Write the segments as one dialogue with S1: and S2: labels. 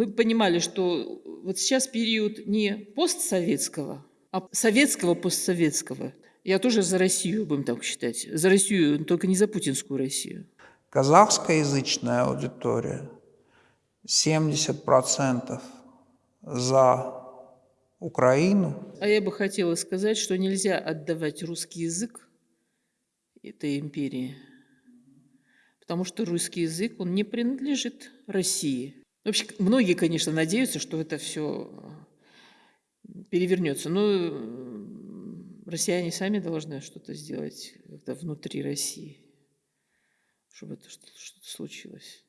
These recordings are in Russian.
S1: мы понимали, что вот сейчас период не постсоветского, а советского постсоветского. Я тоже за Россию, будем так считать. За Россию, только не за путинскую Россию.
S2: Казахскоязычная аудитория 70% за Украину.
S1: А я бы хотела сказать, что нельзя отдавать русский язык этой империи, потому что русский язык, он не принадлежит России. Вообще, многие, конечно, надеются, что это все перевернется, но россияне сами должны что-то сделать внутри России, чтобы это что-то случилось.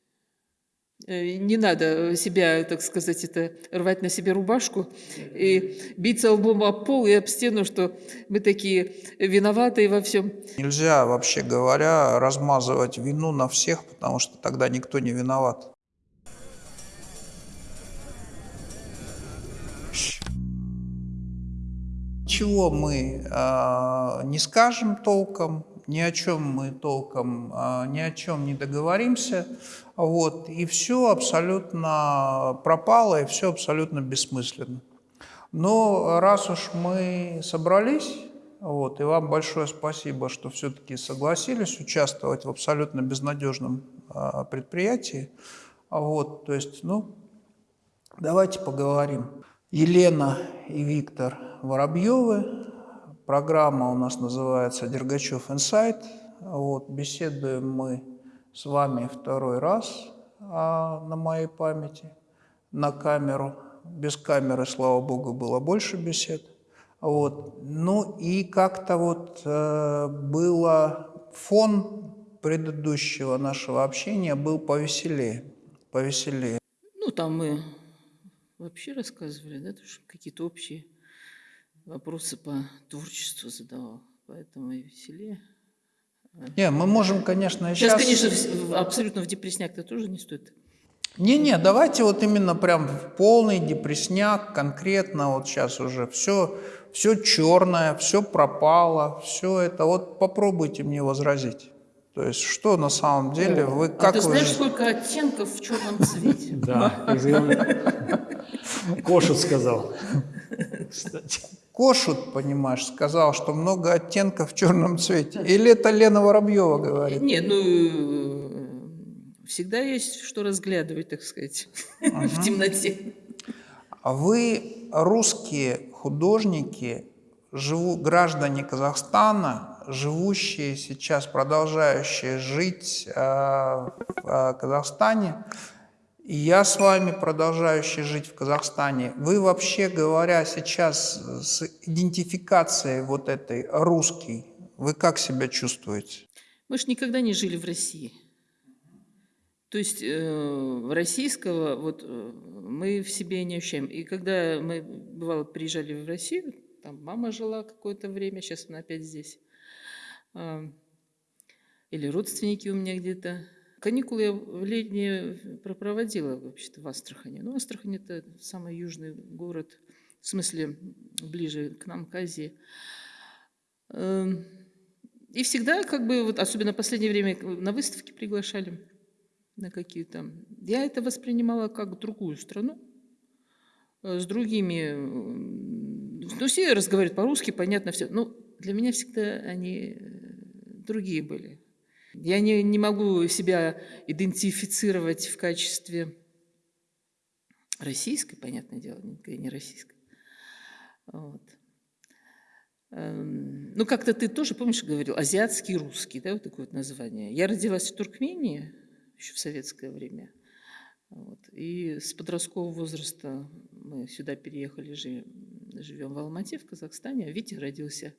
S1: Э, не надо себя, так сказать, это рвать на себе рубашку и биться лбом об пол и об стену, что мы такие виноватые во всем.
S2: Нельзя, вообще говоря, размазывать вину на всех, потому что тогда никто не виноват. Чего мы э, не скажем толком, ни о чем мы толком, э, ни о чем не договоримся, вот, и все абсолютно пропало, и все абсолютно бессмысленно. Но раз уж мы собрались, вот, и вам большое спасибо, что все-таки согласились участвовать в абсолютно безнадежном э, предприятии, вот, то есть, ну, давайте поговорим. Елена и Виктор Воробьевы. Программа у нас называется «Дергачев инсайт». Вот, беседуем мы с вами второй раз а, на моей памяти, на камеру. Без камеры, слава богу, было больше бесед. Вот. Ну и как-то вот э, было фон предыдущего нашего общения был повеселее, повеселее.
S1: Ну, там мы вообще рассказывали, да, какие-то общие вопросы по творчеству задавал, поэтому и веселее.
S2: Не, мы можем, конечно,
S1: сейчас... Сейчас, конечно, абсолютно в депресняк-то тоже не стоит.
S2: Не-не, давайте вот именно прям в полный депресняк, конкретно вот сейчас уже все, все черное, все пропало, все это. Вот попробуйте мне возразить. То есть что на самом деле вы как а
S1: ты знаешь,
S2: вы...
S1: сколько оттенков в черном цвете?
S3: Да, Кошут сказал,
S2: кстати. Кошут, понимаешь, сказал, что много оттенков в черном цвете. Или это Лена Воробьева говорит?
S1: Нет, ну, всегда есть что разглядывать, так сказать, в темноте.
S2: А вы русские художники, живу, граждане Казахстана, живущие сейчас, продолжающие жить э, в э, Казахстане, и я с вами, продолжающий жить в Казахстане, вы вообще говоря сейчас с идентификацией вот этой русский, вы как себя чувствуете?
S1: Мы же никогда не жили в России. То есть э, российского вот э, мы в себе не ощущаем. И когда мы, бывало, приезжали в Россию, там мама жила какое-то время, сейчас она опять здесь, э, или родственники у меня где-то, Каникулы я в летние проводила вообще-то в Астрахани. Ну, Астрахань – это самый южный город, в смысле ближе к нам, к Азии. Эм, и всегда, как бы, вот, особенно в последнее время, на выставки приглашали на какие-то. Я это воспринимала как другую страну, э, с другими. Ну, все разговаривают по-русски, понятно все. Но для меня всегда они э, другие были. Я не, не могу себя идентифицировать в качестве российской, понятное дело, не российской. Вот. Эм, ну, как-то ты тоже, помнишь, говорил, азиатский русский, да, вот такое вот название. Я родилась в Туркмении еще в советское время. Вот. И с подросткового возраста мы сюда переехали, живем в Алмате, в Казахстане. А Витя родился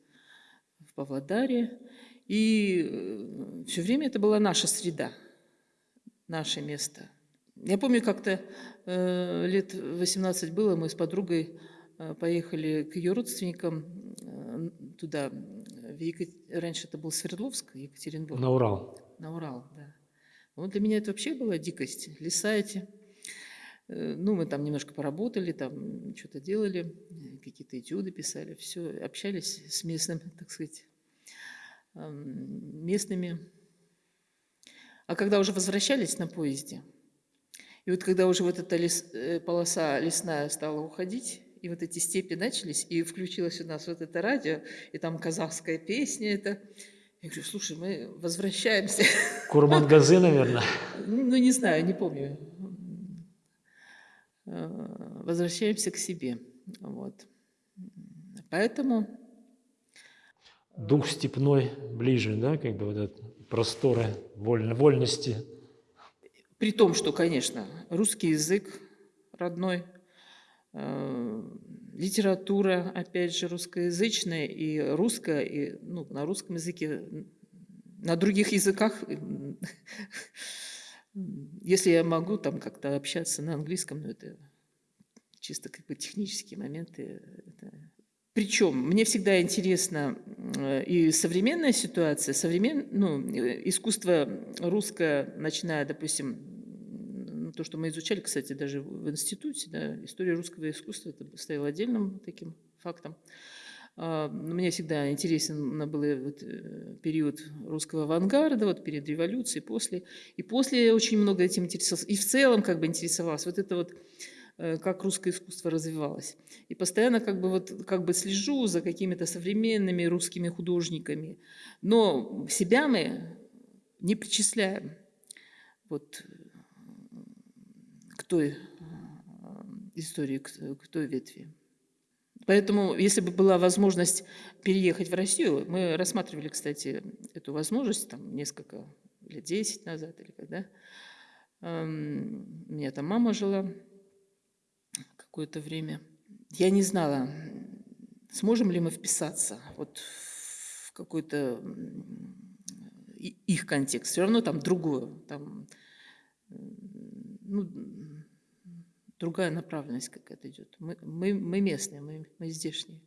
S1: в Павлодаре. И э, все время это была наша среда, наше место. Я помню, как-то э, лет 18 было, мы с подругой э, поехали к ее родственникам э, туда. В Екат... Раньше это был Свердловск, Екатеринбург.
S3: На Урал.
S1: На Урал, да. Вот для меня это вообще была дикость. Леса эти. Э, ну, мы там немножко поработали, там что-то делали, какие-то этюды писали, все, общались с местным, так сказать, местными. А когда уже возвращались на поезде, И вот когда уже вот эта лес, э, полоса лесная стала уходить, и вот эти степи начались, и включилось у нас вот это радио, и там казахская песня это. Я говорю, слушай, мы возвращаемся.
S3: Курмангазы, наверное.
S1: Ну, не знаю, не помню. Э, возвращаемся к себе. Вот. Поэтому...
S3: Дух степной ближе, да, как бы вот этот просторы вольно, вольности.
S1: При том, что, конечно, русский язык родной, э, литература, опять же, русскоязычная и русская, и ну, на русском языке, на других языках, если я могу там как-то общаться на английском, но это чисто как бы технические моменты. Это... Причем мне всегда интересна э, и современная ситуация, современ... ну, искусство русское, начиная, допустим, ну, то, что мы изучали, кстати, даже в институте, да, история русского искусства, это стояло отдельным таким фактом. А, мне всегда интересен был вот э, период русского авангарда, вот перед революцией, после. И после очень много этим интересовался. И в целом как бы интересовался. Вот это вот Э, как русское искусство развивалось. И постоянно как бы, вот, как бы слежу за какими-то современными русскими художниками. Но себя мы не причисляем вот, к той э, истории, к той ветви. Поэтому, если бы была возможность переехать в Россию, мы рассматривали, кстати, эту возможность там несколько лет, 10 назад или когда. Эм, у меня там мама жила, какое-то время. Я не знала, сможем ли мы вписаться вот в какой-то их контекст. Все равно там другое, там ну, другая направленность какая-то идет. Мы, мы, мы местные, мы, мы здешние.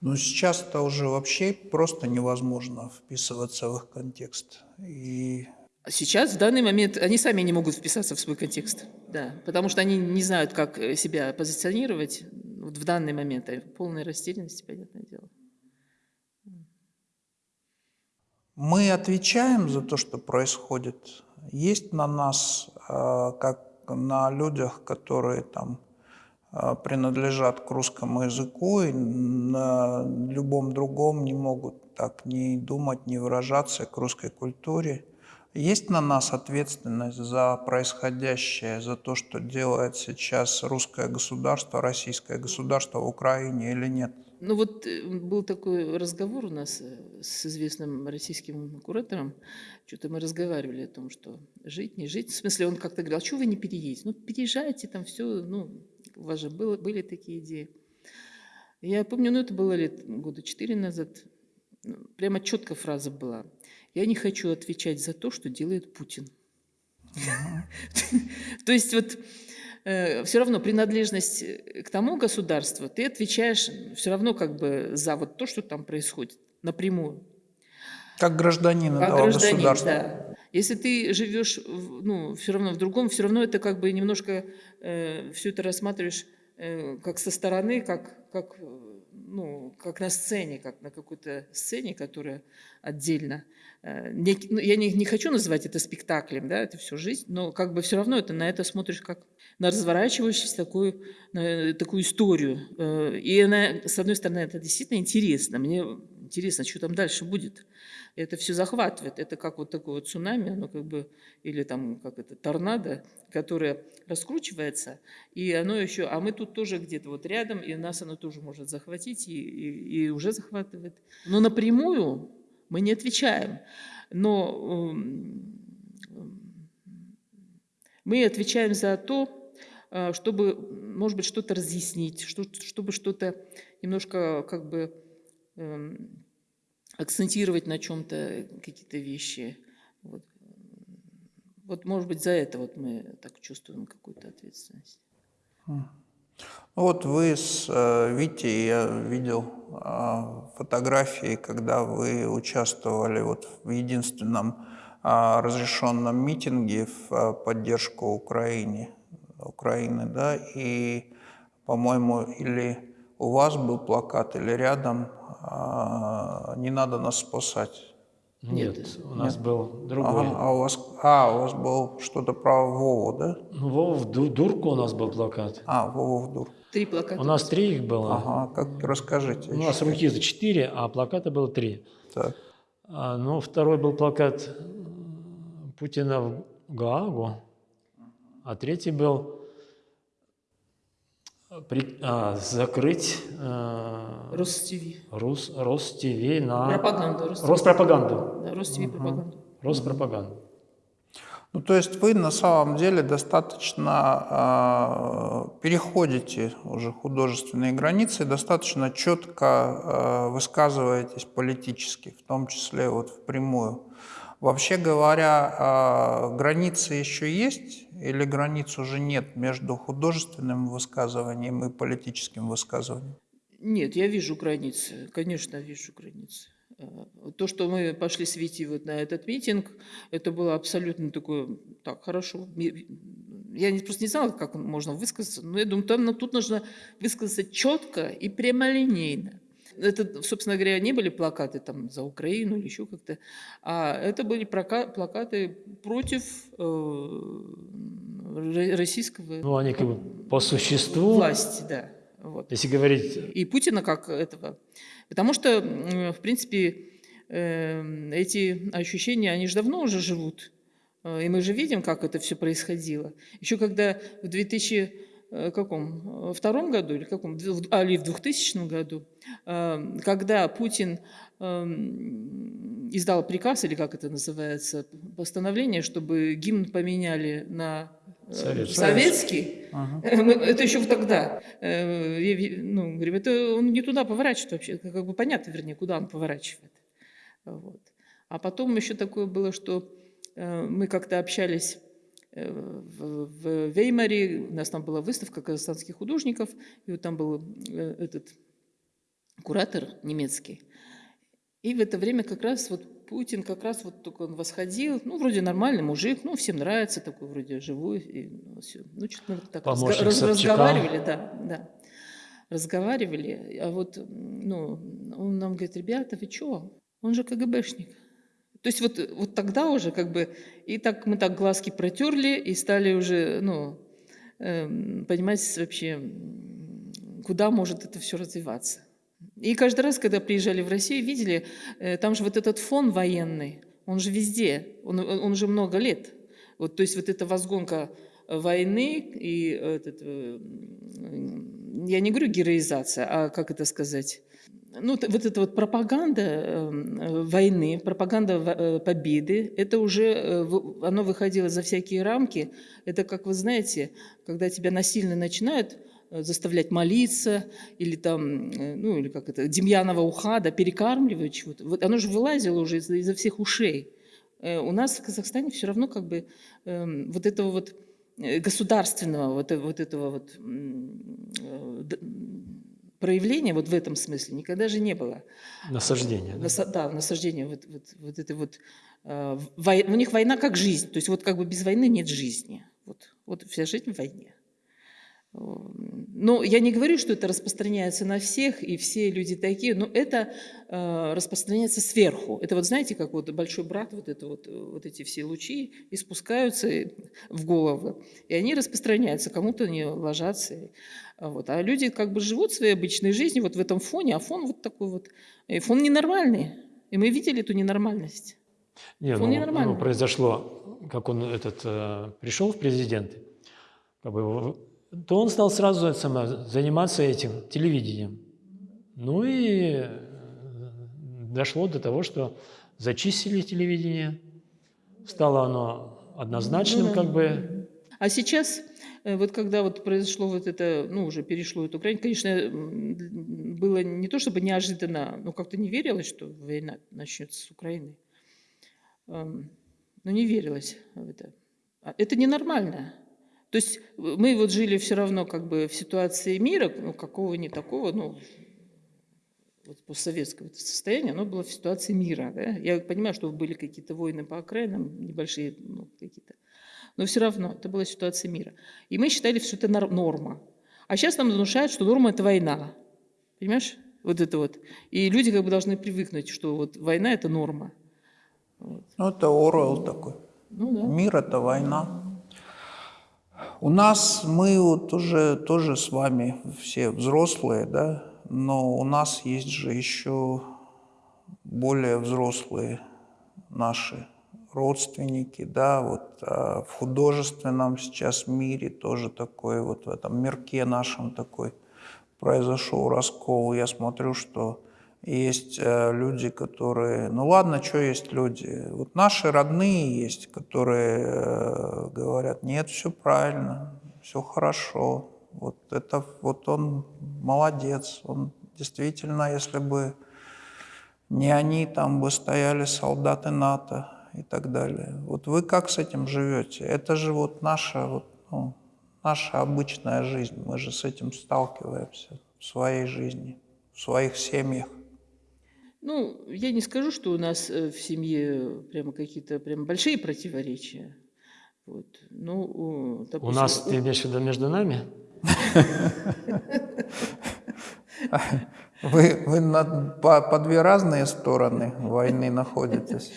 S2: Но сейчас это уже вообще просто невозможно вписываться в их контекст. И
S1: Сейчас, в данный момент, они сами не могут вписаться в свой контекст, да, потому что они не знают, как э, себя позиционировать вот в данный момент, а полной растерянности, понятное дело.
S2: Мы отвечаем за то, что происходит. Есть на нас, э, как на людях, которые там э, принадлежат к русскому языку и на любом другом не могут так ни думать, ни выражаться к русской культуре – есть на нас ответственность за происходящее, за то, что делает сейчас русское государство, российское государство в Украине или нет?
S1: Ну вот э, был такой разговор у нас э, с известным российским куратором. Что-то мы разговаривали о том, что жить, не жить. В смысле, он как-то говорил, а что вы не переедете? Ну, переезжайте, там все, ну, у вас же было, были такие идеи. Я помню, ну, это было лет года четыре назад. Ну, прямо четко фраза была – я не хочу отвечать за то, что делает Путин. То есть вот э, все равно принадлежность к тому государству, ты отвечаешь все равно как бы за вот то, что там происходит, напрямую.
S2: Как гражданин как этого гражданин, государства.
S1: Да. Если ты живешь, ну, все равно в другом, все равно это как бы немножко э, все это рассматриваешь э, как со стороны, как, как, ну, как на сцене, как на какой-то сцене, которая отдельно. Э, ну, я не, не хочу называть это спектаклем, да, это все жизнь, но как бы все равно это, на это смотришь как на разворачивающуюся такую, на такую историю. Э, и она, с одной стороны, это действительно интересно. Мне интересно, что там дальше будет. Это все захватывает. Это как вот такое вот цунами, оно как бы, или там как это, торнадо, которое раскручивается, и оно еще, а мы тут тоже где-то вот рядом, и нас оно тоже может захватить, и, и, и уже захватывает. Но напрямую мы не отвечаем. Но эм, мы отвечаем за то, э, чтобы, может быть, что-то разъяснить, чтобы что-то немножко как бы эм, акцентировать на чем-то какие-то вещи. Вот. вот, может быть, за это вот мы так чувствуем какую-то ответственность.
S2: Вот вы с э, Витей, я видел э, фотографии, когда вы участвовали вот в единственном э, разрешенном митинге в э, поддержку Украине, Украины, да, и, по-моему, или у вас был плакат, или рядом э, «Не надо нас спасать».
S3: Нет,
S1: Нет.
S3: у нас был другой.
S2: Ага, а у вас, а, у вас был что-то про Вову, да?
S3: Ну, Вова в Ду- Дурку у нас был плакат.
S2: А, Вова в дур.
S1: Три плаката.
S3: У нас три их было.
S2: Ага, как расскажите.
S3: У нас руки за четыре, а плаката было три.
S2: Так.
S3: А, ну, второй был плакат Путина в Гаагу, а третий был при- а, закрыть э,
S1: Ростиви.
S3: Рус, Ростиви на...
S1: Пропаганду. Ростиви.
S3: Роспропаганду.
S1: Да, Ростиви пропаганду.
S3: Роспропаганду.
S2: Ну, то есть вы на самом деле достаточно э, переходите уже художественные границы, достаточно четко э, высказываетесь политически, в том числе вот впрямую. Вообще говоря, э, границы еще есть или границ уже нет между художественным высказыванием и политическим высказыванием?
S1: Нет, я вижу границы, конечно, вижу границы. Э, То, что мы пошли с Вити вот на этот митинг, это было абсолютно такое, так, хорошо. Я просто не знала, как можно высказаться, но я думаю, там тут нужно высказаться четко и прямолинейно. Это, собственно говоря, не были плакаты там за Украину или еще как-то, а это были плакаты против э, ро- российского
S3: Ну, они как бы по существу,
S1: власти, да. Вот
S3: если говорить,
S1: и Путина как этого. Потому что, в принципе, э, эти ощущения, они же давно уже живут. Э, И мы же видим, как это все происходило. Еще когда в 2000 э, каком? Э, втором году или каком? А, или в 2000 году, э, когда Путин эм, издал приказ, или как это называется, постановление, чтобы гимн поменяли на э,
S3: Советский.
S1: советский,
S2: Ага.
S1: Э, мы- Это еще тогда. Э, Ну, говорим, это он не туда поворачивает вообще. Как бы понятно, вернее, куда он поворачивает. Вот. А потом еще такое было, что э, мы как-то общались э, в Веймаре, у нас там была выставка казахстанских художников, и вот там был э, этот куратор немецкий. И в это время как раз вот Путин как раз вот только он восходил, ну, вроде нормальный мужик, ну, всем нравится, такой вроде живой, и ну, всё. Ну, что-то мы так
S3: Помощник
S1: раз-
S3: Собчака.
S1: разговаривали, да, да. Разговаривали, а вот, ну, он нам говорит, ребята, вы чё? Он же КГБшник. То есть вот, вот тогда уже как бы, и так мы так глазки протерли и стали уже, ну, эм, понимать вообще, куда может это все развиваться. И каждый раз, когда приезжали в Россию, видели, э, там же вот этот фон военный, он же везде, он, он же много лет. Вот, то есть вот эта возгонка войны и этот, э, я не говорю героизация, а как это сказать, ну, вот эта вот пропаганда эм, войны, пропаганда э, победы, это уже, э, оно выходило за всякие рамки. Это, как вы знаете, когда тебя насильно начинают э, заставлять молиться, или там, ну, или как это, Демьянова ухада, перекармливать чего-то. Вот оно же вылазило уже из- изо всех ушей. У нас в Казахстане все равно как бы эм, вот этого вот государственного, вот, вот этого вот проявления вот в этом смысле никогда же не было.
S3: насаждение. да?
S1: Наса- да, насаждение вот, вот, вот этой вот... э, вой- у них война как жизнь. То есть вот как бы без войны нет жизни. Вот, вот вся жизнь в войне. Но я не говорю, что это распространяется на всех, и все люди такие, но это э, распространяется сверху. Это вот знаете, как вот большой брат, вот, это вот, э, вот эти все лучи и спускаются и- в голову, и они распространяются, кому-то они ложатся. а вот. А люди как бы живут своей обычной жизнью вот в этом фоне, а фон вот такой вот, и фон ненормальный. И мы видели эту ненормальность.
S3: Не,
S1: Фон
S3: ну,
S1: ненормальный.
S3: ну, произошло, как он этот э, пришел в президенты, как бы, то он стал сразу заниматься этим телевидением. Ну и э, дошло до того, что зачистили телевидение, стало оно однозначным,
S1: Ну да.
S3: как бы.
S1: А сейчас, э, вот когда вот произошло вот это, ну, уже перешло эту грань, конечно, было не то чтобы неожиданно, но как-то не верилось, что война начнется с Украины. Эм, Но не верилось в это. А Это ненормально. То есть э, мы вот жили все равно как бы в ситуации мира, ну, какого не такого, ну, вот постсоветского состояния, оно было в ситуации мира. Да? Я понимаю, что были какие-то войны по окраинам, небольшие ну, какие-то. Но все равно это была ситуация мира. И мы считали, что это нор- норма. А сейчас нам внушают, что норма – это война. Понимаешь? Вот это вот. И люди как бы должны привыкнуть, что вот война – это норма.
S2: Ну, это Оруэлл такой.
S1: Ну да.
S2: Мир – это война. У нас, мы вот уже тоже с вами все взрослые, да, но у нас есть же еще более взрослые наши родственники, да, вот а, в художественном сейчас мире тоже такой, вот в этом мирке нашем такой произошел раскол. Я смотрю, что есть э, люди, которые... Ну ладно, что есть люди? Вот наши родные есть, которые э, говорят, нет, все правильно, все хорошо. Вот это вот он молодец. Он действительно, если бы не они, там бы стояли солдаты НАТО и так далее. Вот вы как с этим живете? Это же вот наша, вот, ну, наша обычная жизнь. Мы же с этим сталкиваемся в своей жизни, в своих семьях.
S1: Ну, я не скажу, что у нас э, в семье прямо какие-то прям большие противоречия. Вот. Ну, у,
S3: У
S1: допустим,
S3: нас, ты имеешь в виду между нами?
S2: Вы, вы на, по, по две разные стороны войны находитесь.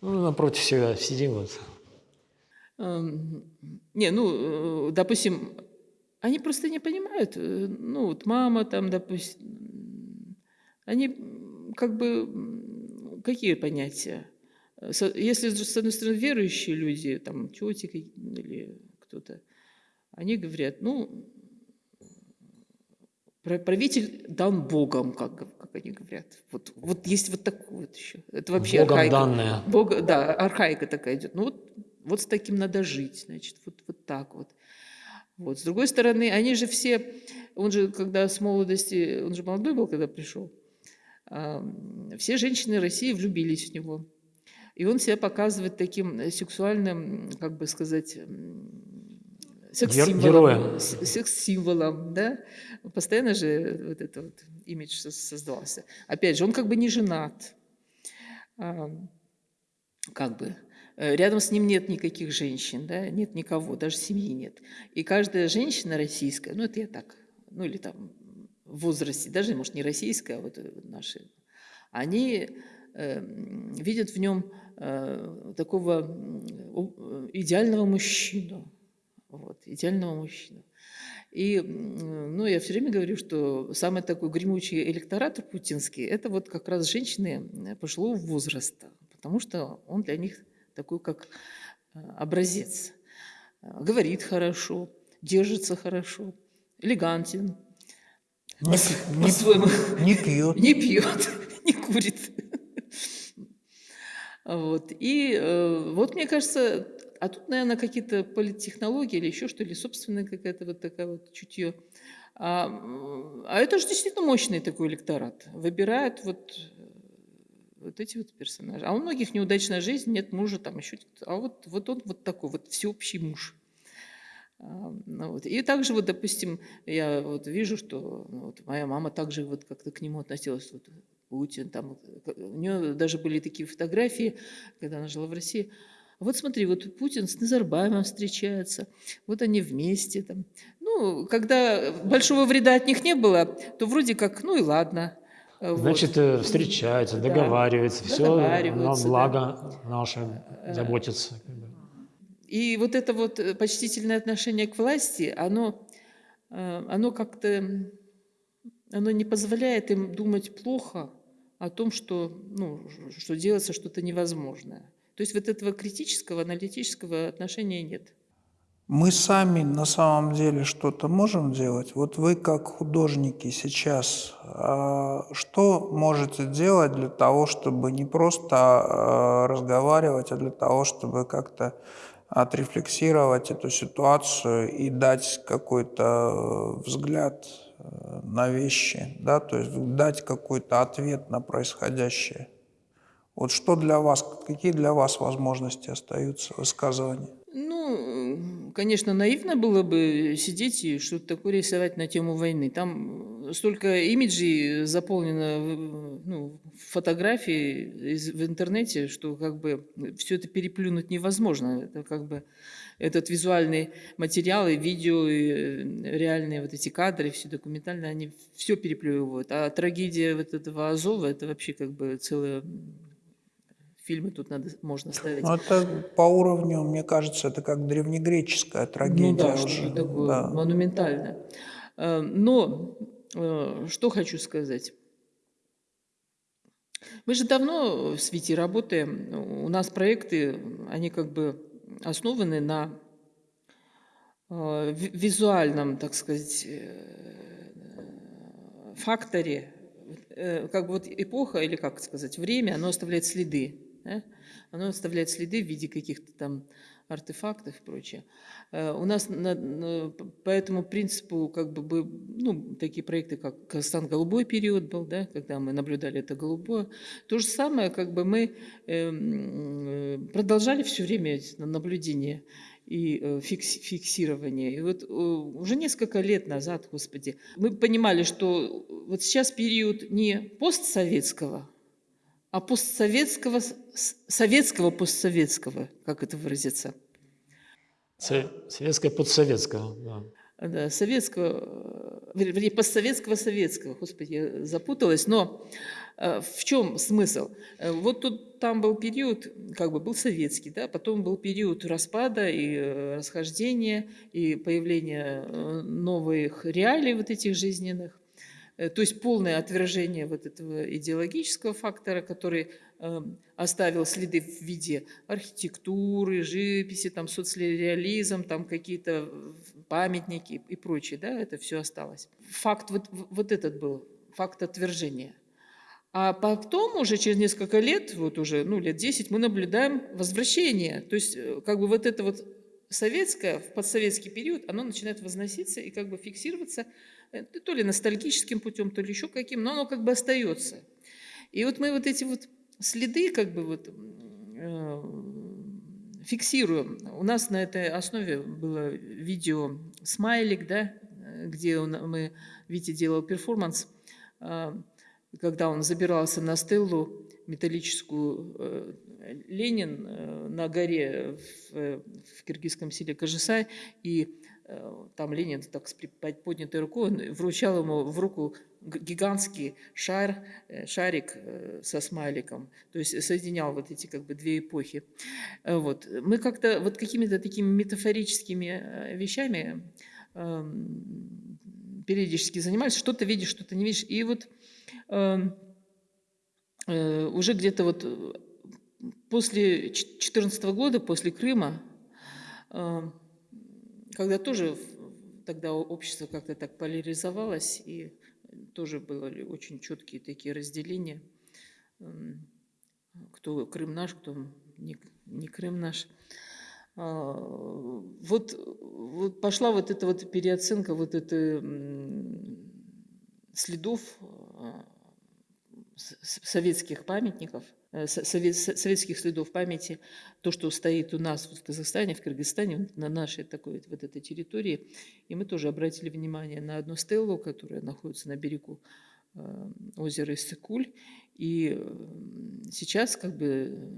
S3: Ну, напротив себя сидим вот.
S1: Эм, Не, ну, э, допустим, они просто не понимают. э, Ну, вот мама там, допустим, они как бы, какие понятия? Э, Если, с одной стороны, верующие люди, там, тети или кто-то, они говорят, ну, правитель дан Богом, как, как они говорят. Вот, вот есть вот такое вот еще. Это вообще
S3: Богом
S1: архаика.
S3: данное.
S1: Бога, да, архаика такая идет. Ну вот, вот с таким надо жить, значит, вот, вот так вот. Вот. С другой стороны, они же все, он же, когда с молодости, он же молодой был, когда пришел, все женщины России влюбились в него. И он себя показывает таким э, сексуальным, как бы сказать, секс-символом. Секс-символом, да. Постоянно же вот это вот имидж со- создавался. Опять же, он как бы не женат. Как бы. Э, Рядом с ним нет никаких женщин, да, нет никого, даже семьи нет. И каждая женщина российская, ну это я так, ну или там возрасте, даже, может, не российская, а вот э, наши, они э, видят в нем э, такого э, идеального мужчину, вот, идеального мужчину. И, ну, я все время говорю, что самый такой гремучий электорат путинский – это вот как раз женщины э, пожилого возраста, потому что он для них такой, как образец. Говорит хорошо, держится хорошо, элегантен,
S2: Не,
S1: по-своему
S2: не пьет.
S1: не пьет, не курит. Вот. И э, вот мне кажется, а тут, наверное, какие-то политтехнологии или еще что ли, собственная какая-то вот такая вот чутье. А, а это же действительно мощный такой электорат. Выбирают вот, э, вот эти вот персонажи. А у многих неудачная жизнь, нет мужа, там еще. А вот, вот он вот такой вот всеобщий муж. Ну вот. И также вот, допустим, я вот вижу, что ну, вот моя мама также вот как-то к нему относилась, вот Путин, там, э, у нее даже были такие фотографии, когда она жила в России. Вот смотри, вот Путин с Назарбаевым встречается, вот они вместе там. Ну, когда большого вреда от них не было, то вроде как, ну и ладно. Э, вот.
S3: Значит, э, встречаются,
S1: Да.
S3: договариваются, все на
S1: Договариваются, да.
S3: благо наше заботятся.
S1: И вот это вот э, почтительное отношение к власти, оно, э, оно как-то, оно не позволяет им думать плохо о том, что, ну, что делается что-то невозможное. То есть вот этого критического, аналитического отношения нет.
S2: Мы сами на самом деле что-то можем делать. Вот вы как художники сейчас, а, что можете делать для того, чтобы не просто а, разговаривать, а для того, чтобы как-то отрефлексировать эту ситуацию и дать какой-то э, взгляд э, на вещи, да, то есть дать какой-то ответ на происходящее. Вот что для вас, какие для вас возможности остаются высказывания?
S1: Ну, конечно, наивно было бы сидеть и что-то такое рисовать на тему войны. Там столько имиджей заполнено ну, фотографий из- в интернете, что как бы все это переплюнуть невозможно. Это как бы этот визуальный материал и видео, и э, реальные вот эти кадры, все документальные, они все переплевывают. А трагедия вот этого Азова, это вообще как бы целая м, фильмы тут надо, можно ставить.
S2: Ну, это по уровню, мне кажется, это как древнегреческая трагедия
S1: Ну да,
S2: уже.
S1: такое
S2: да.
S1: монументальное. Э, Но что хочу сказать. Мы же давно в свете работаем. У нас проекты, они как бы основаны на э, ви- визуальном, так сказать, э, факторе. Э, Как бы вот эпоха, или как сказать, время, оно оставляет следы. да? Оно оставляет следы в виде каких-то там артефактов и прочее. Э, У нас на- по этому принципу как бы, ну, такие проекты, как Казахстан голубой период был, да, когда мы наблюдали это голубое. То же самое, как бы мы эм, э, продолжали все время наблюдение и э, фикс- фиксирование. И вот уже несколько лет назад, господи, мы понимали, что вот сейчас период не постсоветского, а постсоветского, советского постсоветского, как это выразиться,
S3: Со- Советское подсоветское. Да.
S1: да, советского, э, вер- вернее, постсоветского советского, господи, я запуталась, но э, в чем смысл? Э, Вот тут там был период, как бы был советский, да, потом был период распада и э, расхождения, и появления новых реалий вот этих жизненных. Э, То есть полное отвержение вот этого идеологического фактора, который э, оставил следы в виде архитектуры, живописи, там соцреализм, там какие-то э, памятники и прочее, да, это все осталось. Факт вот, вот этот был, факт отвержения. А потом уже через несколько лет, вот уже, ну, лет 10, мы наблюдаем возвращение. То есть э, как бы вот это вот советское, в подсоветский период, оно начинает возноситься и как бы фиксироваться то ли ностальгическим путем, то ли еще каким, но оно как бы остается. И вот мы вот эти вот следы как бы вот э, фиксируем. У нас на этой основе было видео «Смайлик», да, э, где он- мы, Витя делал перформанс, а, когда он забирался на стеллу металлическую э, Ленин э, на горе в, э, в киргизском селе Кажисай, и э, там Ленин так с поднятой рукой, он вручал ему в руку гигантский шар, э, шарик э, со смайликом, то есть соединял вот эти как бы две эпохи. Э, Вот. Мы как-то вот какими-то такими метафорическими э, вещами эм, периодически занимались, что-то видишь, что-то не видишь. И вот эм, э, уже где-то вот э, после 2014 года, после Крыма, э, когда тоже тогда общество как-то так поляризовалось, и тоже были очень четкие такие разделения, эм, кто Крым наш, кто не, не Крым наш. А, Вот, вот пошла вот эта вот переоценка вот это следов советских памятников, э, со- сове- со- советских следов памяти, то, что стоит у нас в Казахстане, в Кыргызстане, на нашей такой вот, этой территории. И мы тоже обратили внимание на одну стеллу, которая находится на берегу э, озера Иссыкуль. И э, сейчас как бы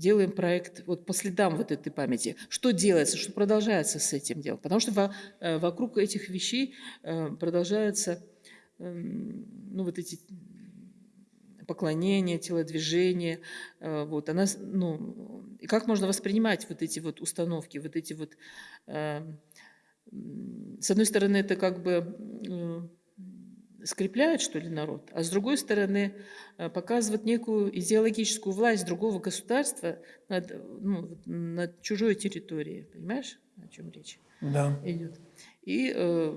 S1: делаем проект вот по следам вот этой памяти. Что делается, что продолжается с этим делом? Потому что во- вокруг этих вещей продолжаются эм, ну, вот эти поклонения, телодвижения. э, Вот, она, ну, и как можно воспринимать вот эти вот установки, вот эти вот... э, С одной стороны, это как бы э, скрепляет, что ли, народ, а с другой стороны, э, показывает некую идеологическую власть другого государства над, ну, над чужой территорией. Понимаешь, о чем речь?
S2: Да.
S1: идет. И э,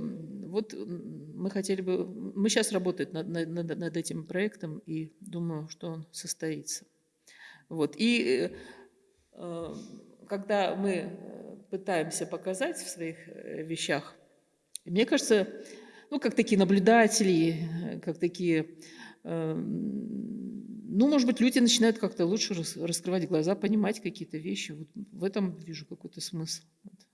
S1: вот мы хотели бы, мы сейчас работаем над, над- над- этим проектом и думаю, что он состоится. Вот. И э, э, когда мы э, пытаемся показать в своих э, вещах, мне кажется, ну, как такие наблюдатели, э, как такие, э, ну, может быть, люди начинают как-то лучше рас- раскрывать глаза, понимать какие-то вещи. Вот в этом вижу какой-то смысл.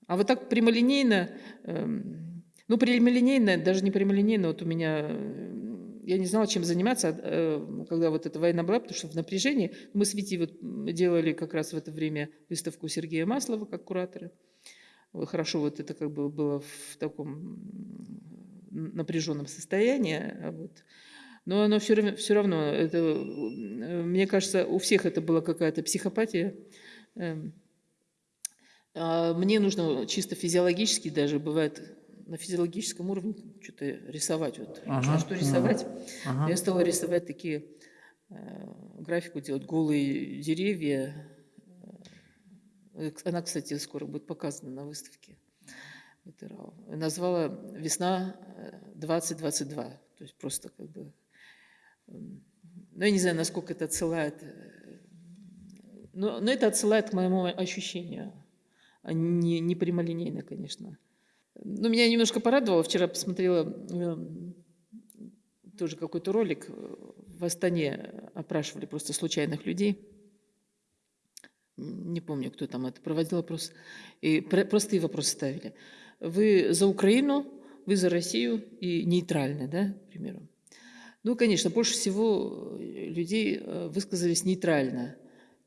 S1: А вот так прямолинейно, эм, ну, прямолинейно, даже не прямолинейно, вот у меня, э, я не знала, чем заниматься, э, когда вот эта война была, потому что в напряжении. Мы с Витей вот делали как раз в это время выставку Сергея Маслова как кураторы. Вот Хорошо, вот это как бы было в таком напряженном состоянии. а Вот. Но оно все все равно это, э, мне кажется, у всех это была какая-то психопатия. А мне нужно чисто физиологически даже бывает на физиологическом уровне что-то рисовать. Вот.
S2: Ага,
S1: что рисовать?
S2: ага.
S1: Я стала рисовать такие, э, графику делать, голые деревья. Э, Она, кстати, скоро будет показана на выставке. Назвала «Весна э, 2022». То есть просто как бы... Ну, я не знаю, насколько это отсылает... э, Но, но это отсылает к моему ощущению. Не, не прямолинейно, конечно. Но меня немножко порадовало. Вчера посмотрела эм, тоже какой-то ролик. э, В Астане опрашивали просто случайных людей. Не помню, кто там это проводил опрос. И про- простые вопросы ставили. Вы за Украину, вы за Россию и нейтральны, да, к примеру? Ну, конечно, больше всего э, людей э, высказались нейтрально.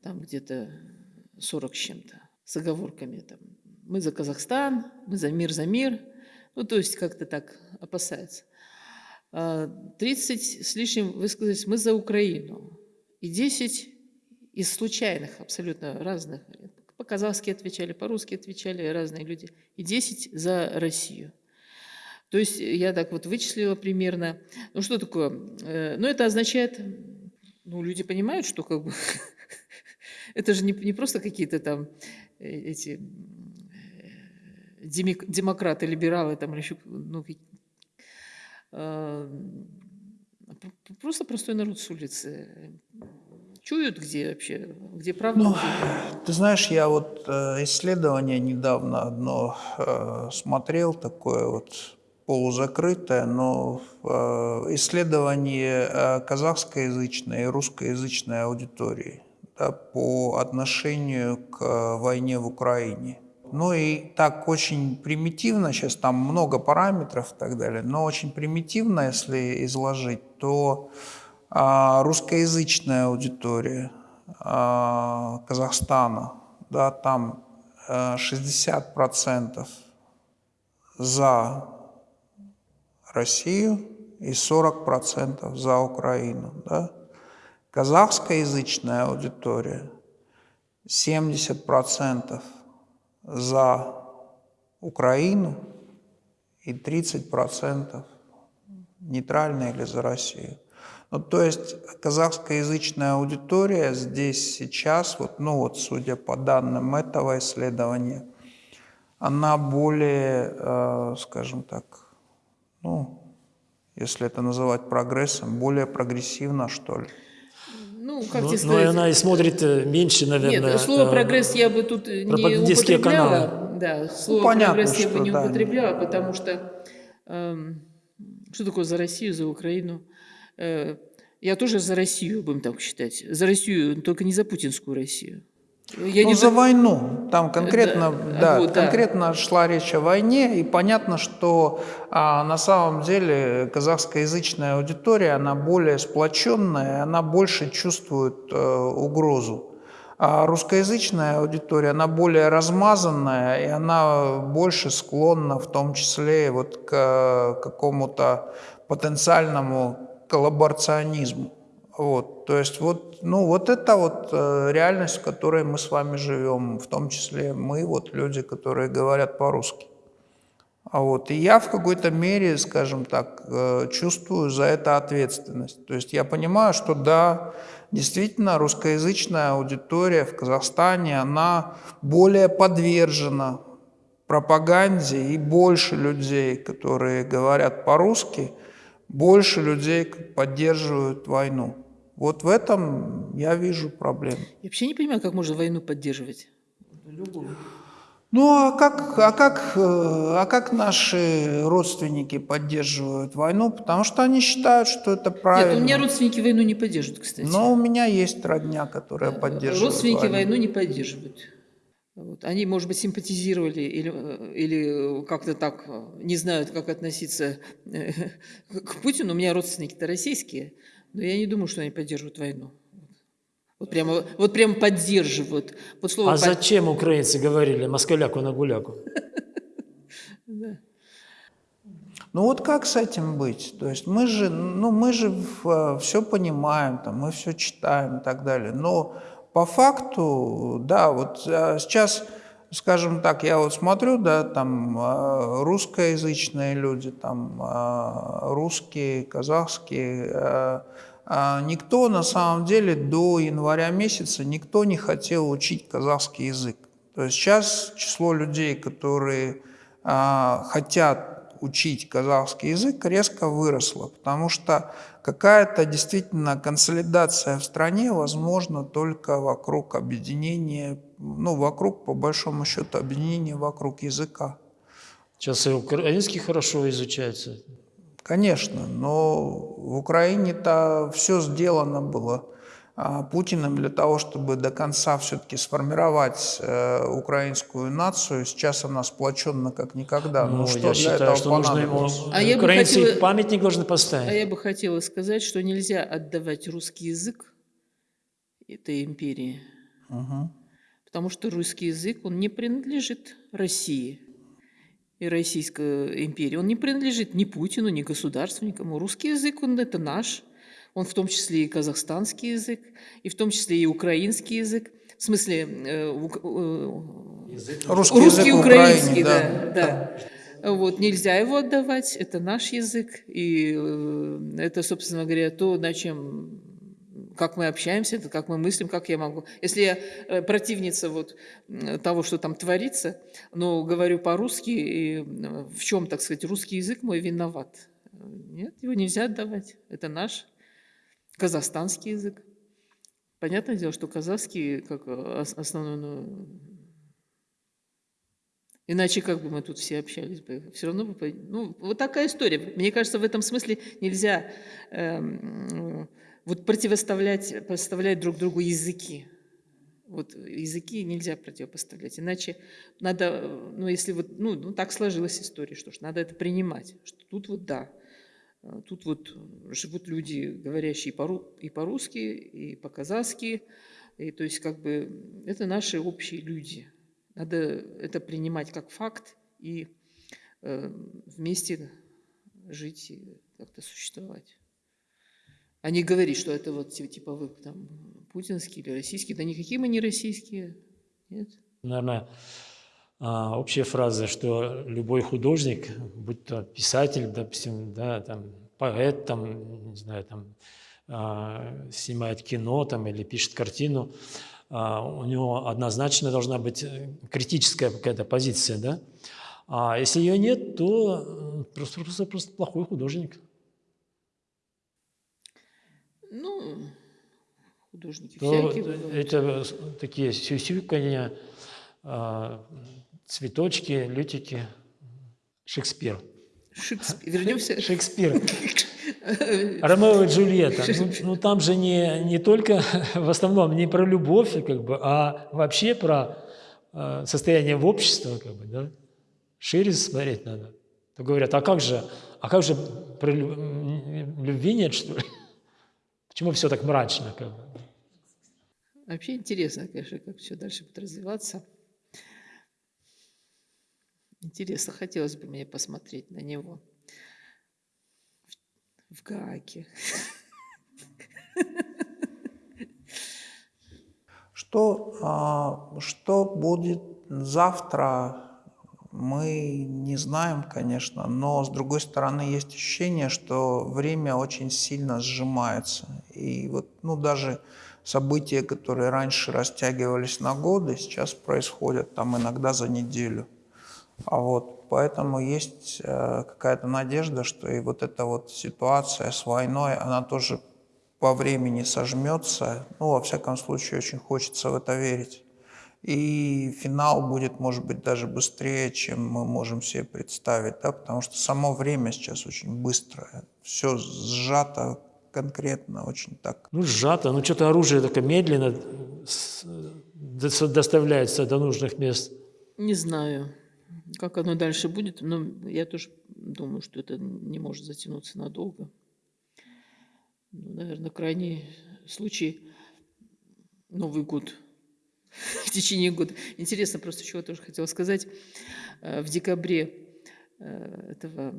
S1: Там где-то 40 с чем-то, с оговорками. Там, мы за Казахстан, мы за мир, за мир. Ну, то есть как-то так опасаются. А 30 с лишним высказались мы за Украину. И 10 из случайных, абсолютно разных. По-казахски отвечали, по-русски отвечали разные люди. И 10 за Россию. То есть я так вот вычислила примерно. Ну что такое? Э, Ну это означает, ну люди понимают, что как бы это же не, не просто какие-то там эти м, э, демократы, либералы там еще, ну, а, просто простой народ с улицы. Чуют, где вообще, где правда,
S2: Ну,
S1: где.
S2: Ты знаешь, я вот э, исследование недавно одно э, смотрел, такое вот полузакрытое, но э, исследование э, казахскоязычной и русскоязычной аудитории по отношению к э, войне в Украине. Ну и так очень примитивно, сейчас там много параметров и так далее, но очень примитивно, если изложить, то а, русскоязычная аудитория а, Казахстана, да, там э, 60% за Россию и 40% за Украину. Да. Казахскоязычная аудитория 70% за Украину и 30% нейтрально или за Россию. Ну, то есть казахскоязычная аудитория здесь сейчас, вот, ну вот судя по данным этого исследования, она более, э, скажем так, ну, если это называть прогрессом, более прогрессивна, что ли.
S1: Ну, как
S3: Но,
S1: тебе
S3: но
S1: сказать?
S3: она и смотрит э, меньше, наверное.
S1: Нет, слово
S3: э,
S1: прогресс я бы тут не
S3: пропагандистские
S1: употребляла. Да, слово
S2: Ну, понятно,
S1: прогресс я бы не
S2: да.
S1: употребляла, потому что эм, что такое за Россию, за Украину? Э, я тоже за Россию, будем так считать. За Россию, только не за путинскую Россию. Я
S2: ну,
S1: не
S2: за войну. Там конкретно,
S1: Да,
S2: да,
S1: вот, да.
S2: конкретно шла речь о войне, и понятно, что а, на самом деле казахскоязычная аудитория, она более сплоченная, она больше чувствует э, угрозу. А русскоязычная аудитория, она более размазанная, и она больше склонна в том числе вот к э, какому-то потенциальному коллаборационизму. Вот, то есть вот, ну, вот это вот э, реальность, в которой мы с вами живем, в том числе мы, вот люди, которые говорят по-русски. А вот, и я в какой-то мере, скажем так, э, чувствую за это ответственность. То есть я понимаю, что да, действительно, русскоязычная аудитория в Казахстане, она более подвержена пропаганде, и больше людей, которые говорят по-русски, больше людей поддерживают войну. Вот в этом я вижу проблему.
S1: Я вообще не понимаю, как можно войну поддерживать. Любую.
S2: Ну а как, а, как, э, а как наши родственники поддерживают войну? Потому что они считают, что это правильно.
S1: Нет, у меня родственники войну не поддерживают, кстати.
S2: Но у меня есть родня, которая поддерживает
S1: Родственники
S2: войну.
S1: войну не поддерживают. Вот. Они, может быть, симпатизировали или, э, или как-то так э, не знают, как относиться э, к Путину. У меня родственники-то российские, но я не думаю, что они поддерживают войну. Вот прямо, вот прямо поддерживают. Вот слово
S3: А
S1: под-
S3: зачем украинцы говорили москаляку на гуляку?
S2: Ну вот как с этим быть? То есть мы же, ну, мы же все понимаем, там, мы все читаем и так далее. Но по факту, да, вот а, сейчас, скажем так, я вот смотрю, да, там а, русскоязычные люди, там а, русские, казахские, никто на самом деле до января месяца никто не хотел учить казахский язык. То есть сейчас число людей, которые хотят учить казахский язык резко выросла, потому что какая-то действительно консолидация в стране возможна только вокруг объединения, ну, вокруг, по большому счету, объединения вокруг языка.
S3: Сейчас и украинский хорошо изучается.
S2: Конечно, но в Украине-то все сделано было Путиным для того, чтобы до конца все-таки сформировать э, украинскую нацию. Сейчас она сплоченна как никогда.
S3: Ну, что я считаю, этого что нужно ему...
S1: А я Украинцы
S3: хотела... памятник должны поставить.
S1: А я бы хотела сказать, что нельзя отдавать русский язык этой империи. Угу. Потому что русский язык, он не принадлежит России и Российской империи. Он не принадлежит ни Путину, ни государству, никому. Русский язык, он это наш он в том числе и казахстанский язык, и в том числе и украинский язык. В смысле, э, э,
S2: язык. русский, русский язык украинский,
S1: да, да. да. Вот, нельзя его отдавать, это наш язык, и э, это, собственно говоря, то, на чем как мы общаемся, это как мы мыслим, как я могу. Если я э, противница вот того, что там творится, но говорю по-русски, и в чем, так сказать, русский язык мой виноват? Нет, его нельзя отдавать. Это наш казахстанский язык. Понятное дело, что казахский как э, основной, ну, иначе как бы мы тут все общались бы, все равно бы, ну, вот такая история. Мне кажется, в этом смысле нельзя э, вот противоставлять, поставлять друг другу языки. Вот языки нельзя противопоставлять, иначе надо, ну, если вот, ну, ну так сложилась история, что ж, надо это принимать, что тут вот да, тут вот живут люди, говорящие и по-русски, и по-казахски. И, то есть как бы это наши общие люди. Надо это принимать как факт и э, вместе жить и как-то существовать. А не говорить, что это вот типа вы там путинские или российские. Да никакие мы не российские. Нет.
S3: Наверное, а, общая фраза, что любой художник, будь то писатель, допустим, да, там, поэт, там, не знаю, там, а, снимает кино там, или пишет картину, а, у него однозначно должна быть э, критическая какая-то позиция, да? А если ее нет, то просто, просто, просто плохой художник.
S1: Ну, художники то всякие.
S3: Это такие сюсюканья, цветочки, лютики, Шекспир.
S1: Шекспир. Вернемся.
S3: Шекспир. Ромео и Джульетта. Ну, ну там же не, не только в основном не про любовь, как бы, а вообще про э, состояние в обществе, как бы, да? Шире смотреть надо. То говорят, а как же, а как же про любви нет, что ли? Почему все так мрачно? Как бы?
S1: Вообще интересно, конечно, как все дальше будет развиваться. Интересно, хотелось бы мне посмотреть на него в, в Гааге.
S2: Что, а, что будет завтра, мы не знаем, конечно, но с другой стороны есть ощущение, что время очень сильно сжимается. И вот, ну, даже события, которые раньше растягивались на годы, сейчас происходят там иногда за неделю. А вот, поэтому есть э, какая-то надежда, что и вот эта вот ситуация с войной, она тоже по времени сожмется. Ну, во всяком случае, очень хочется в это верить. И финал будет, может быть, даже быстрее, чем мы можем себе представить, да, потому что само время сейчас очень быстрое, все сжато конкретно, очень так.
S3: Ну, сжато, ну что-то оружие такое медленно доставляется до нужных мест.
S1: Не знаю. Как оно дальше будет, но я тоже думаю, что это не может затянуться надолго. Ну, наверное, крайний случай Новый год в течение года. Интересно, просто чего тоже хотела сказать. Э, в декабре э, этого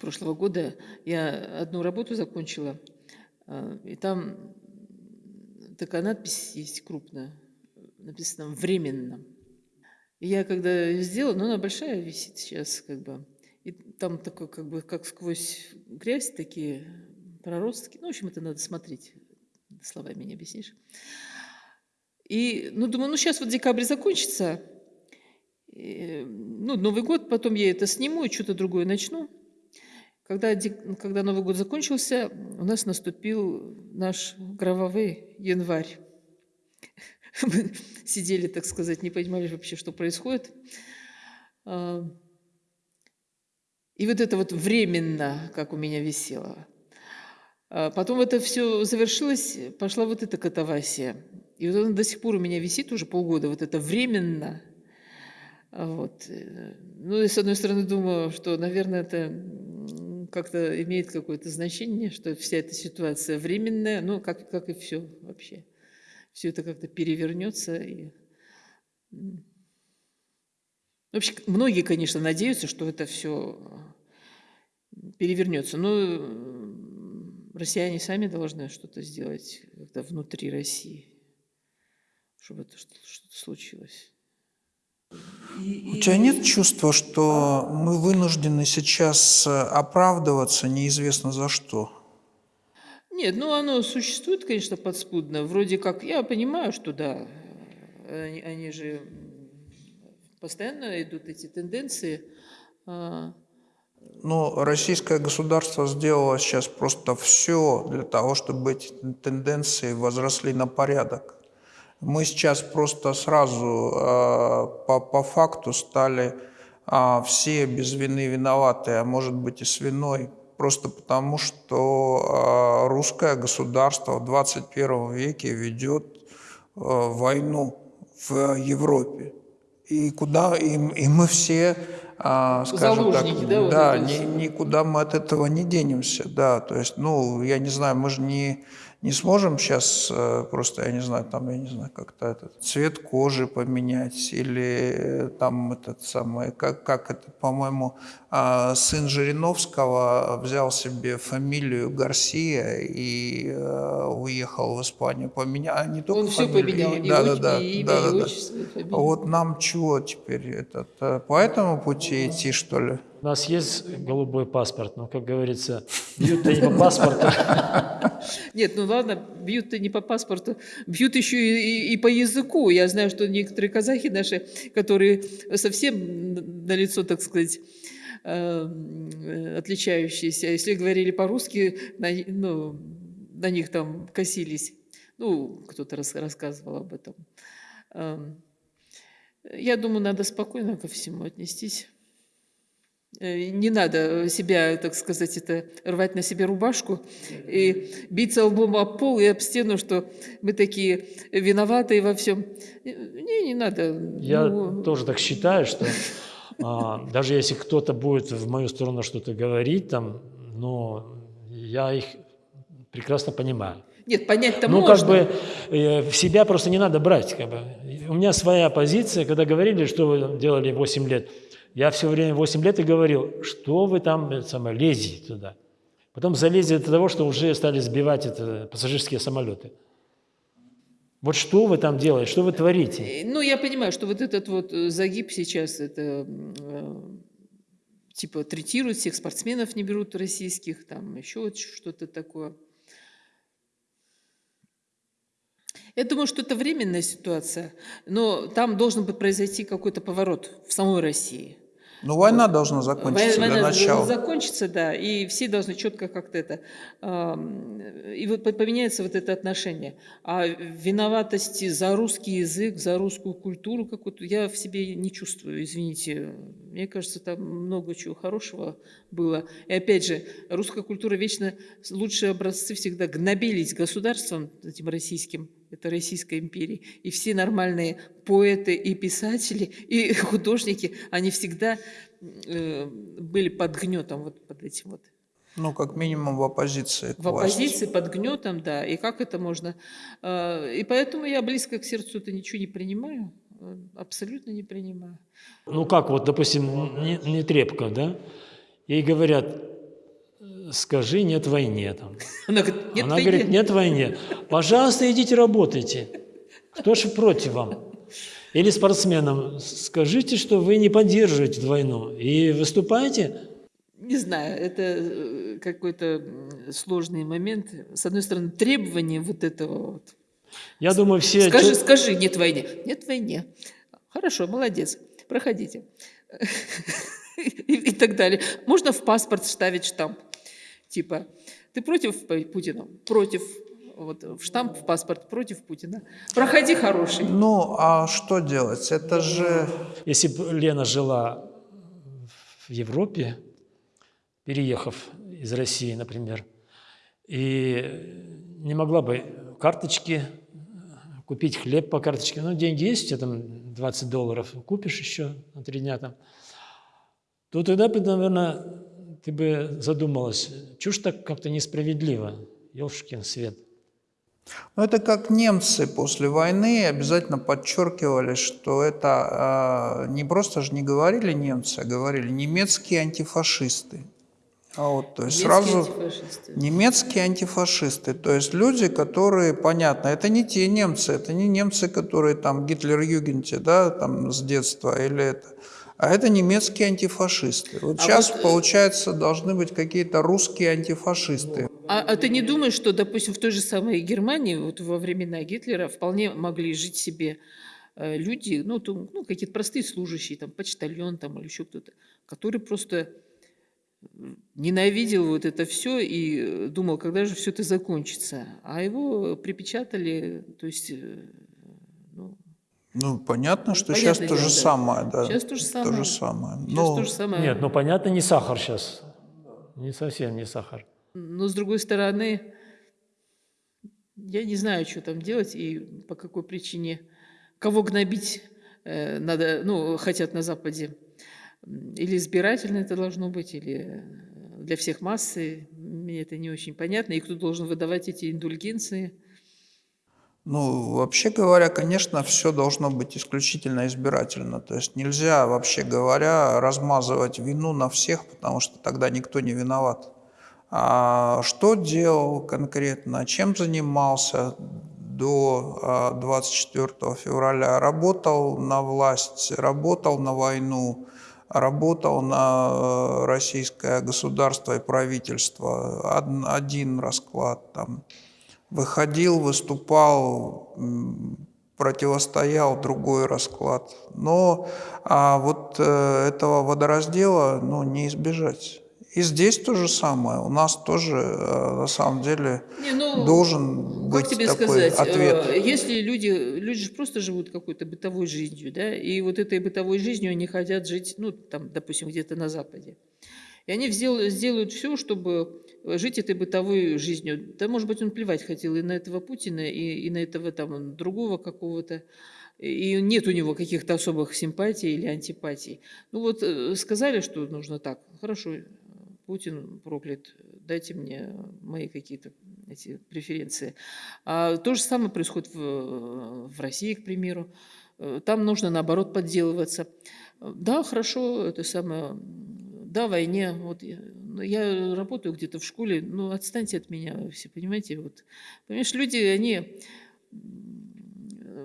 S1: прошлого года я одну работу закончила, а, и там такая надпись есть крупная, написано «временно». Я когда сделала, ну она большая висит сейчас, как бы, и там такой, как бы, как сквозь грязь такие проростки. Ну, в общем, это надо смотреть, словами не объяснишь. И, ну, думаю, ну, сейчас вот декабрь закончится, и, ну, Новый год, потом я это сниму и что-то другое начну. Когда, когда Новый год закончился, у нас наступил наш кровавый январь. Мы сидели, так сказать, не понимали вообще, что происходит. И вот это вот временно, как у меня висело. А потом это все завершилось, пошла вот эта катавасия. И вот она до сих пор у меня висит уже полгода, вот это временно. Вот. Ну, и с одной стороны думаю, что, наверное, это как-то имеет какое-то значение, что вся эта ситуация временная, ну, как, как и все вообще. Все это как-то перевернется. И... Вообще, многие, конечно, надеются, что это все перевернется. Но россияне сами должны что-то сделать когда внутри России, чтобы это что-то случилось.
S2: У тебя нет чувства, что мы вынуждены сейчас э, оправдываться неизвестно за что?
S1: Нет, ну оно существует, конечно, подспудно. Вроде как, я понимаю, что да, они, они же постоянно идут эти тенденции. А,
S2: ну, российское государство сделало сейчас просто все для того, чтобы эти тенденции возросли на порядок. Мы сейчас просто сразу э, по, по факту стали э, все без вины виноваты, а может быть и с виной, просто потому что э, русское государство в 21 веке ведет э, войну в Европе. И куда и, и мы все а, скажем так, да, да вот ни, никуда мы от этого не денемся, да, то есть, ну, я не знаю, мы же не не сможем сейчас э, просто, я не знаю, там, я не знаю, как-то этот цвет кожи поменять или э, там этот самый, как, как это, по-моему, а, сын Жириновского взял себе фамилию Гарсия и э, уехал в Испанию, поменял, а не только
S1: Он
S2: фамилию,
S1: все поменял,
S2: и, да,
S1: да,
S2: да, да,
S1: и
S2: да, да, да. Вот нам чего теперь, этот, по этому пути идти, что ли?
S3: У нас есть голубой паспорт, но, как говорится, бьют-то не по паспорту.
S1: Нет, ну ладно, бьют-то не по паспорту, бьют еще и, и, по языку. Я знаю, что некоторые казахи наши, которые совсем на лицо, так сказать, э, отличающиеся, если говорили по-русски, на, ну, на них там косились. Ну, кто-то рас, рассказывал об этом. Эм, я думаю, надо спокойно ко всему отнестись. Э, не надо себя, так сказать, это рвать на себе рубашку и биться лбом об пол и об стену, что мы такие виноватые во всем. Не, не надо.
S3: Я
S1: ну...
S3: тоже так считаю, что а, даже если кто-то будет в мою сторону что-то говорить, там, но я их прекрасно понимаю.
S1: Нет, понять-то
S3: ну,
S1: можно.
S3: как бы э, в себя просто не надо брать. Как бы. У меня своя позиция, когда говорили, что вы делали 8 лет – я все время 8 лет и говорил, что вы там самое, лезете туда. Потом залезли до того, что уже стали сбивать это, пассажирские самолеты. Вот что вы там делаете, что вы творите?
S1: Э, ну, я понимаю, что вот этот вот э, загиб сейчас, это э, типа третируют всех спортсменов, не берут российских, там еще что-то такое. Я думаю, что это временная ситуация, но там должен быть произойти какой-то поворот в самой России.
S2: Ну, война вот. должна закончиться
S1: война
S2: для начала.
S1: закончится, да, и все должны четко как-то это... И вот поменяется вот это отношение. А виноватости за русский язык, за русскую культуру какую-то я в себе не чувствую, извините. Мне кажется, там много чего хорошего было. И опять же, русская культура вечно лучшие образцы всегда гнобились государством этим российским, это Российской империи. И все нормальные поэты и писатели, и художники, они всегда э, были под гнетом, вот под этим вот.
S2: Ну, как минимум в оппозиции.
S1: В оппозиции, под гнетом, да. И как это можно? Э, и поэтому я близко к сердцу это ничего не принимаю. Э, абсолютно не принимаю.
S3: Ну как, вот, допустим, не, не трепка, да? Ей говорят, скажи нет войне. Там.
S1: Она говорит, нет
S3: Она
S1: войны».
S3: говорит, нет войне. Пожалуйста, идите работайте. Кто же против вам? Или спортсменам, скажите, что вы не поддерживаете войну и выступаете.
S1: Не знаю, это э, какой-то сложный момент. С одной стороны, требование вот этого вот.
S3: Я думаю, все...
S1: Скажи, скажи, нет войне. Нет войне. Хорошо, молодец. Проходите. И, так далее. Можно в паспорт вставить штамп. Типа, ты против Путина? Против. Вот в штамп в паспорт против Путина. Проходи, хороший.
S2: Ну, а что делать? Это же...
S3: Если бы Лена жила в Европе, переехав из России, например, и не могла бы карточки купить хлеб по карточке, ну, деньги есть, у тебя там 20 долларов, купишь еще на три дня там, то тогда бы, наверное, ты бы задумалась, чушь так как-то несправедливо, елшкин свет.
S2: Ну, это как немцы после войны обязательно подчеркивали, что это э, не просто же не говорили немцы, а говорили немецкие антифашисты. А вот, то есть
S1: Немецкие
S2: сразу
S1: антифашисты.
S2: немецкие антифашисты, то есть люди, которые, понятно, это не те немцы, это не немцы, которые там Гитлер-Югенте, да, там с детства или это, а это немецкие антифашисты. Вот
S1: А
S2: сейчас,
S1: вот, э,
S2: получается, должны быть какие-то русские антифашисты.
S1: А, а ты не думаешь, что, допустим, в той же самой Германии, вот во времена Гитлера, вполне могли жить себе э, люди, ну, то- ну, какие-то простые служащие, там, почтальон там, или еще кто-то, который просто м, ненавидел вот это все и э, думал, когда же все это закончится. А его припечатали, то есть, э, Ну,
S2: понятно, что
S1: Понятное
S2: сейчас то же
S1: да.
S2: самое, да.
S1: Сейчас то же самое.
S2: То же самое.
S1: сейчас
S2: Ну,
S1: то же самое.
S3: Нет, ну понятно, не сахар сейчас, не совсем не сахар.
S1: Но с другой стороны, я не знаю, что там делать и по какой причине, кого гнобить э, надо, ну, хотят на Западе. Или избирательно это должно быть, или э, для всех массы. Мне это не очень понятно. И кто должен выдавать эти индульгенции.
S2: Ну, вообще говоря, конечно, все должно быть исключительно избирательно. То есть нельзя, вообще говоря, размазывать вину на всех, потому что тогда никто не виноват. А что делал конкретно, чем занимался до а, 24 февраля? Работал на власть, работал на войну, работал на э, российское государство и правительство. Од- Один расклад там выходил, выступал, противостоял другой расклад. Но а вот э, этого водораздела ну, не избежать. И здесь то же самое. У нас тоже э, на самом деле
S1: Не, ну,
S2: должен
S1: Как
S2: быть
S1: тебе
S2: такой
S1: сказать,
S2: ответ.
S1: э, если люди, люди же просто живут какой-то бытовой жизнью, да, и вот этой бытовой жизнью они хотят жить, ну, там, допустим, где-то на Западе. И они сделают все, чтобы жить этой бытовой жизнью. Да, может быть, он плевать хотел и на этого Путина, и, и на этого там другого какого-то. И нет у него каких-то особых симпатий или антипатий. Ну вот э, сказали, что нужно так. Хорошо, э, Путин проклят, дайте мне мои какие-то эти преференции. А то же самое происходит в, в России, к примеру. Э, Там нужно, наоборот, подделываться. Э, Да, хорошо, это самое, да, войне. Вот я, ну, я работаю где-то в школе, ну, отстаньте от меня все, понимаете? Вот. Понимаешь, люди, они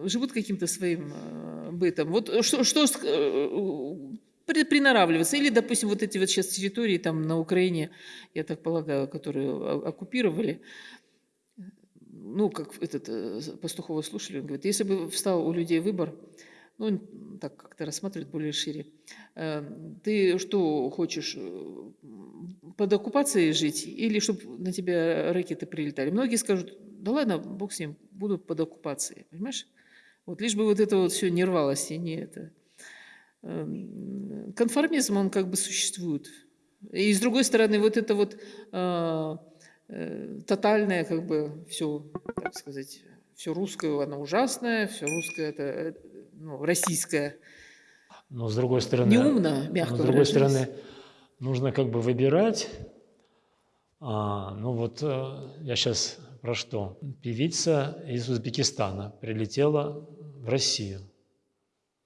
S1: живут каким-то своим э, бытом. Вот что, что э, при- приноравливаться. Или, допустим, вот эти вот сейчас территории там на Украине, я так полагаю, которые оккупировали, ну, как этот э, Пастухова слушали, он говорит, если бы встал у людей выбор, ну, так как-то рассматривает более шире, э, ты что хочешь, э, под оккупацией жить или чтобы на тебя ракеты прилетали? Многие скажут, да ладно, бог с ним, буду под оккупацией, понимаешь? Вот лишь бы вот это вот все не рвалось и не это. Эм, Конформизм, он как бы существует. И с другой стороны, вот это вот э, э, тотальное, как бы, все, так сказать, все русское, оно ужасное, все русское, это, э, ну, российское.
S3: Но с другой стороны,
S1: Неумно, мягко
S3: но с другой
S1: выражаясь.
S3: стороны, нужно как бы выбирать. А, ну вот э, я сейчас про что? Певица из Узбекистана прилетела в Россию,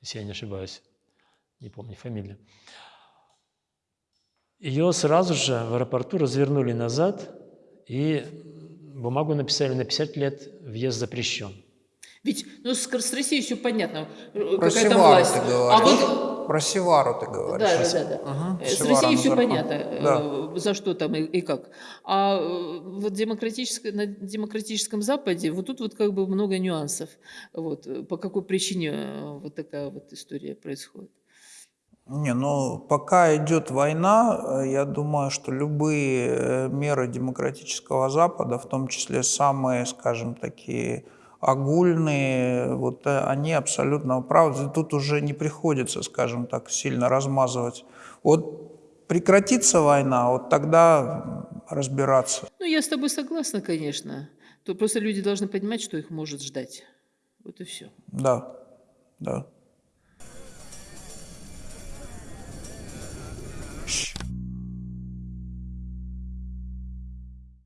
S3: если я не ошибаюсь, не помню фамилию. ее сразу же в аэропорту развернули назад и бумагу написали на 50 лет въезд запрещен.
S1: Ведь ну, с, с Россией все понятно, э,
S2: Про
S1: какая там
S2: Севару
S1: власть.
S2: ты
S1: А
S2: говоришь.
S1: вот
S2: Про Севару ты говоришь.
S1: Да, да, да. да. Э, С
S2: Севара
S1: Россией все понятно, э,
S2: Да.
S1: за что там и, и как. А вот демократическое, на демократическом Западе вот тут вот как бы много нюансов. Вот, по какой причине вот такая вот история происходит.
S2: Не, ну пока идет война, я думаю, что любые меры демократического Запада, в том числе самые, скажем, такие огульные, вот э, они абсолютно правы. Тут уже не приходится, скажем так, сильно размазывать. Вот прекратится война, вот тогда разбираться.
S1: Ну, я с тобой согласна, конечно. То просто люди должны понимать, что их может ждать. Вот и все.
S2: Да, да.